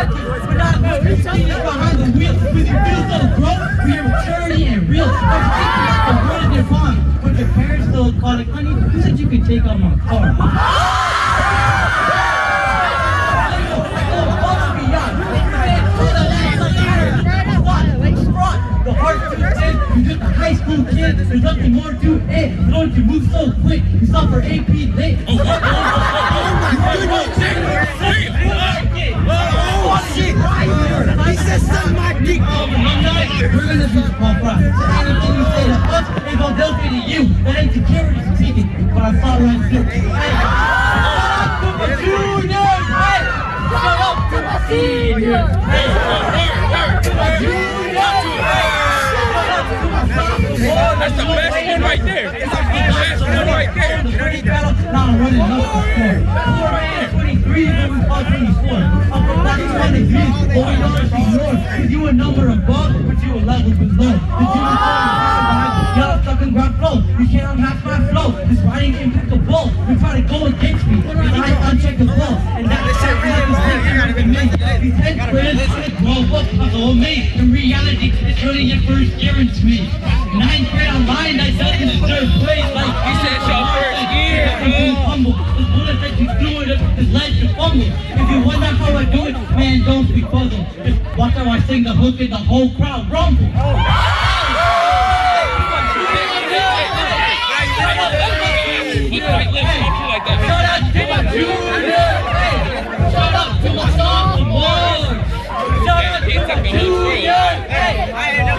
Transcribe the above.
Everything is behind the wheel. With your maturity and real. The word in your your parents still it, honey, who said you could take out my car? The heart thin, you just a high school kid, there's nothing more to it. You don't you move so quick, you for AP late. Oh. Anything you right! That's the best one right there. That's the best one right there. Now I'm running up the score. Four man, 23, then we fought 24. I'm from that 23, but we it's you a number above, but you a level below. You a behind, y'all stuck in ground flow. You can't unmatch my flow. This a bull. You try to go against me, cause I uncheck the flow. And that's the shit we have to me. These head squares, shit blow up, I go me. In reality, it's really your first year in me. Ninth grade online, thing hook hooted the whole crowd rumble. Shout out to my sophomores! Shout out to my juniors! Hey!